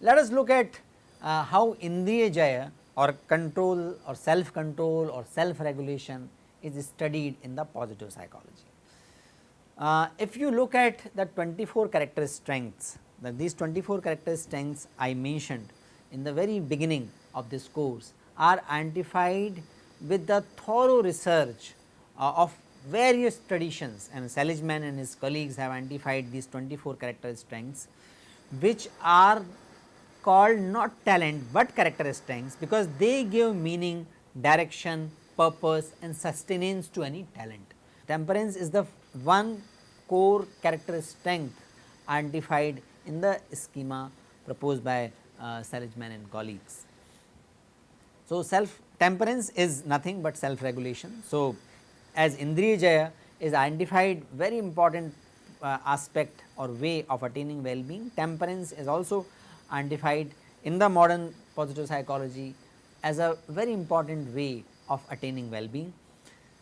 Let us look at uh, how Indriya Jaya or control or self control or self regulation is studied in the positive psychology. Uh, if you look at the 24 character strengths, that these 24 character strengths I mentioned in the very beginning of this course are identified with the thorough research uh, of various traditions and Seligman and his colleagues have identified these 24 character strengths which are called not talent but character strengths because they give meaning, direction, purpose and sustenance to any talent. Temperance is the one core character strength identified in the schema proposed by uh, Seligman and colleagues. So, self temperance is nothing but self regulation. So, as Indriya Jaya is identified very important uh, aspect or way of attaining well-being, temperance is also identified in the modern positive psychology as a very important way of attaining well-being.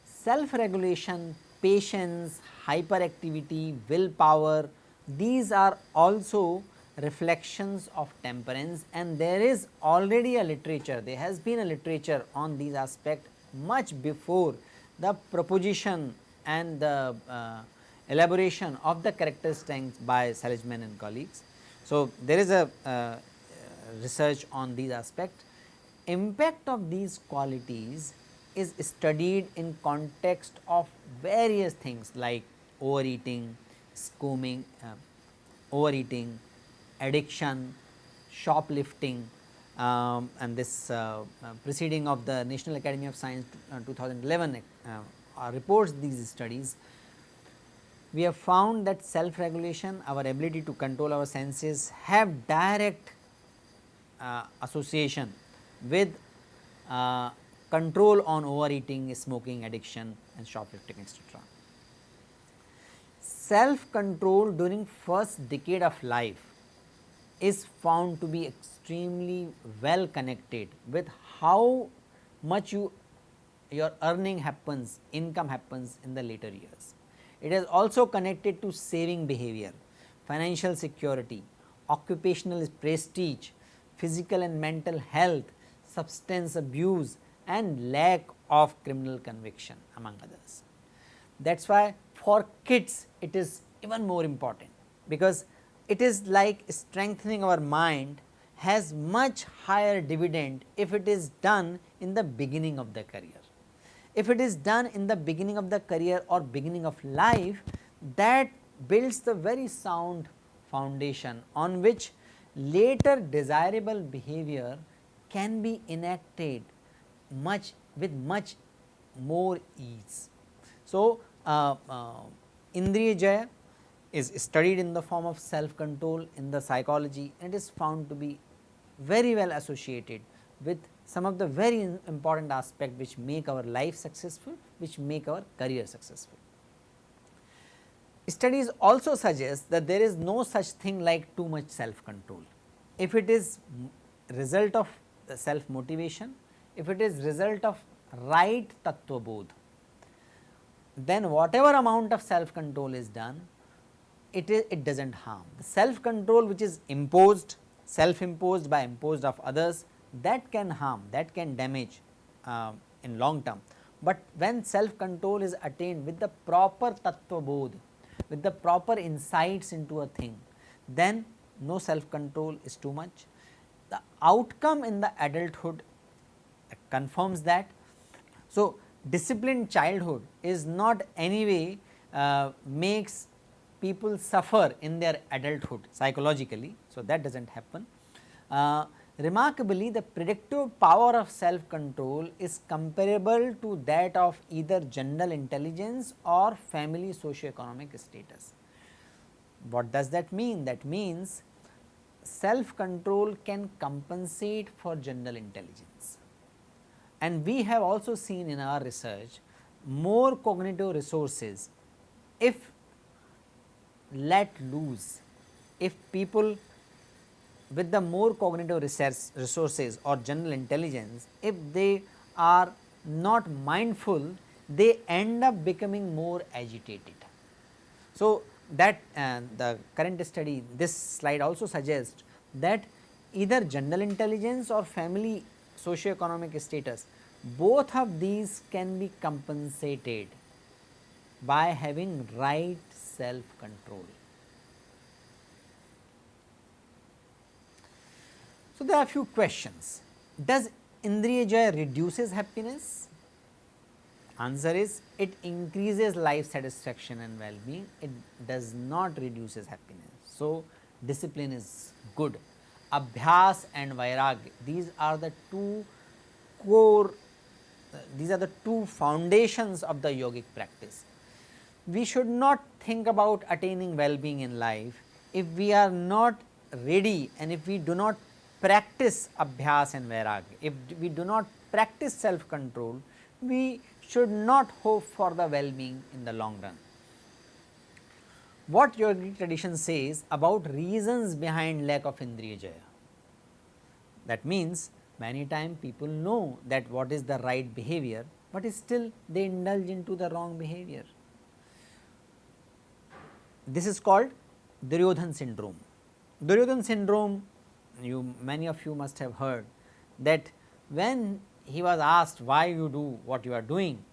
Self-regulation, patience, hyperactivity, willpower, these are also reflections of temperance and there is already a literature, there has been a literature on these aspects much before the proposition and the uh, elaboration of the character strengths by Seligman and colleagues. So, there is a uh, research on these aspects. Impact of these qualities is studied in context of various things like overeating, scheming, uh, overeating, addiction, shoplifting um, and this uh, uh, proceeding of the National Academy of Science uh, 2011 uh, reports these studies we have found that self regulation our ability to control our senses have direct association with control on overeating, smoking, addiction and shoplifting etc. Self control during first decade of life is found to be extremely well connected with how much you your earning happens, income happens in the later years. It is also connected to saving behavior, financial security, occupational prestige, physical and mental health, substance abuse and lack of criminal conviction among others. That is why for kids it is even more important because it is like strengthening our mind has much higher dividend if it is done in the beginning of the career. If it is done in the beginning of the career or beginning of life that builds the very sound foundation on which later desirable behavior can be enacted much with much more ease. So, uh, uh, Indriya Jaya is studied in the form of self control in the psychology and is found to be very well associated with some of the very important aspects which make our life successful, which make our career successful. Studies also suggest that there is no such thing like too much self control. If it is result of self motivation, if it is result of right tattva bodh, then whatever amount of self control is done, it is it does not harm. The self control which is imposed, self imposed by imposed of others that can harm, that can damage uh, in long term. But when self control is attained with the proper tattva bodh, with the proper insights into a thing, then no self control is too much. The outcome in the adulthood confirms that. So, disciplined childhood is not anyway uh, makes people suffer in their adulthood psychologically. So, that does not happen. Uh, Remarkably, the predictive power of self control is comparable to that of either general intelligence or family socio-economic status. What does that mean? That means self control can compensate for general intelligence. And we have also seen in our research more cognitive resources if let loose if people with the more cognitive resources or general intelligence, if they are not mindful, they end up becoming more agitated. So, that uh, the current study this slide also suggests that either general intelligence or family socio-economic status both of these can be compensated by having right self control. So, there are a few questions. Does Indriya reduces happiness? Answer is it increases life satisfaction and well-being, it does not reduces happiness. So, discipline is good. Abhyas and Vairagya, these are the two core, these are the two foundations of the yogic practice. We should not think about attaining well-being in life if we are not ready and if we do not practice abhyas and vairagya, if we do not practice self control, we should not hope for the well-being in the long run. What yogic tradition says about reasons behind lack of indriya jaya? That means many times people know that what is the right behavior, but still they indulge into the wrong behavior. This is called Duryodhan syndrome. Duryodhan syndrome you many of you must have heard that when he was asked why you do what you are doing,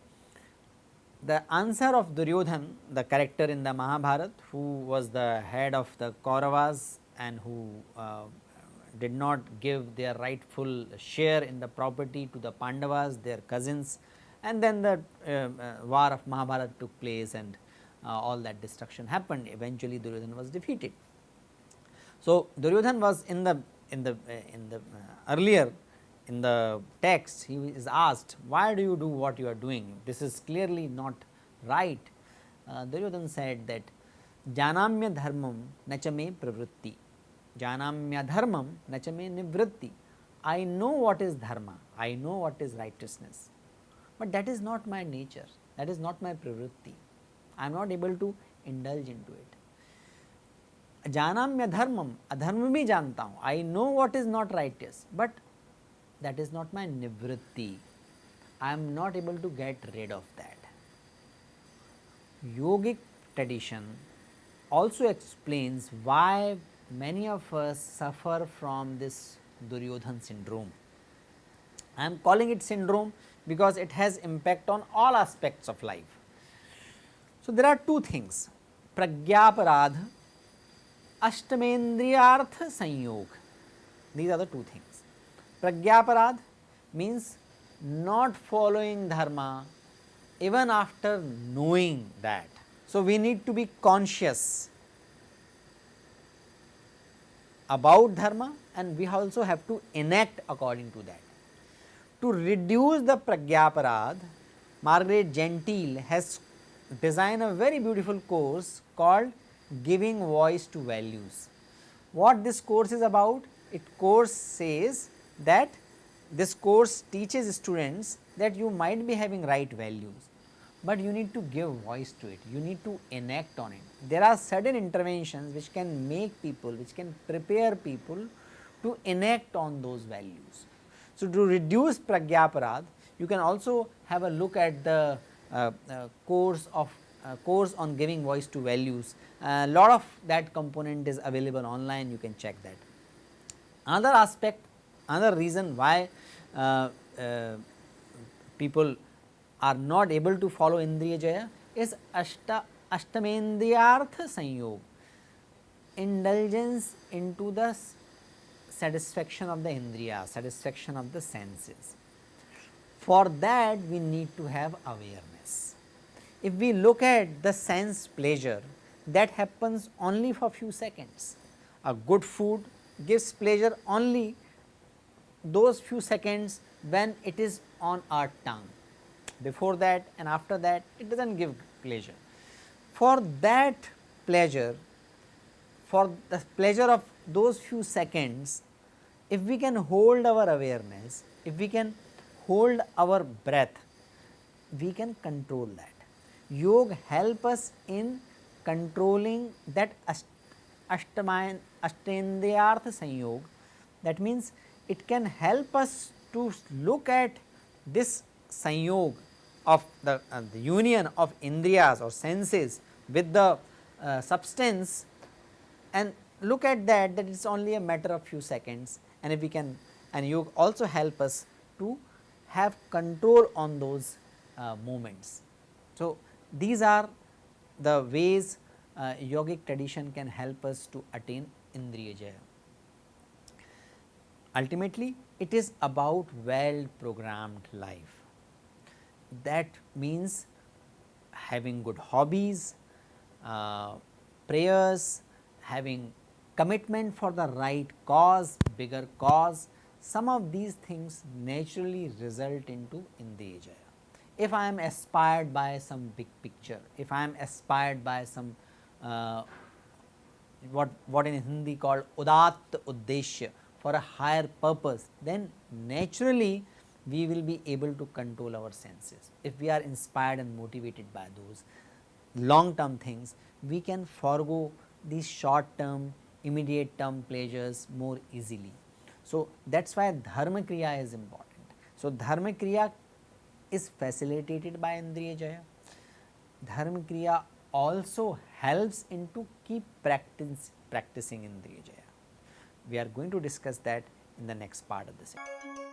the answer of Duryodhan the character in the Mahabharat who was the head of the Kauravas and who uh, did not give their rightful share in the property to the Pandavas their cousins and then the uh, uh, war of Mahabharat took place and uh, all that destruction happened eventually Duryodhan was defeated. So, Duryodhan was in the in the uh, in the uh, earlier in the text he is asked why do you do what you are doing? This is clearly not right. Uh, Duryodhan said that janamya dharmam nachame pravritti. Janamya dharmam nachame nivritti. I know what is dharma. I know what is righteousness. But that is not my nature. That is not my pravritti. I am not able to indulge into it. Janamya dharmam, adharma bhi janta hu. I know what is not righteous, but that is not my nivritti. I am not able to get rid of that. Yogic tradition also explains why many of us suffer from this Duryodhan syndrome. I am calling it syndrome because it has impact on all aspects of life. So, there are two things pragyaparad Ashtamendriyartha Sanyog. These are the two things. Pragyaparad means not following dharma even after knowing that. So, we need to be conscious about dharma and we also have to enact according to that. To reduce the pragyaparad, Margaret Gentile has designed a very beautiful course called giving voice to values. What this course is about? It course says that this course teaches students that you might be having right values, but you need to give voice to it, you need to enact on it. There are certain interventions which can make people, which can prepare people to enact on those values. So, to reduce pragyaparad, you can also have a look at the uh, uh, course of uh, course on giving voice to values a lot of that component is available online you can check that. Another aspect another reason why uh, uh, people are not able to follow Indriya Jaya is Ashta, Ashtamendriyartha Sanyog indulgence into the satisfaction of the Indriya, satisfaction of the senses. For that we need to have awareness. If we look at the sense pleasure that happens only for few seconds. A good food gives pleasure only those few seconds when it is on our tongue. Before that and after that it does not give pleasure. For that pleasure, for the pleasure of those few seconds, if we can hold our awareness, if we can hold our breath, we can control that. Yoga help us in controlling that Ashtamayan Ashtendriyarth Sanyog that means it can help us to look at this sanyog of the, uh, the union of indriyas or senses with the uh, substance and look at that that it is only a matter of few seconds and if we can and you also help us to have control on those uh. So, these are the ways uh, yogic tradition can help us to attain Indriya Jaya. Ultimately, it is about well programmed life. That means having good hobbies, uh, prayers, having commitment for the right cause, bigger cause, some of these things naturally result into Indriya Jaya. If I am aspired by some big picture, if I am aspired by some uh, what, what in Hindi called Udat Uddeshya for a higher purpose, then naturally we will be able to control our senses. If we are inspired and motivated by those long term things, we can forego these short term immediate term pleasures more easily. So, that is why dharma kriya is important. So, dharma kriya is facilitated by Indriya Jaya. Dharma kriya also helps into keep practice, practicing Indriya Jaya. We are going to discuss that in the next part of the session.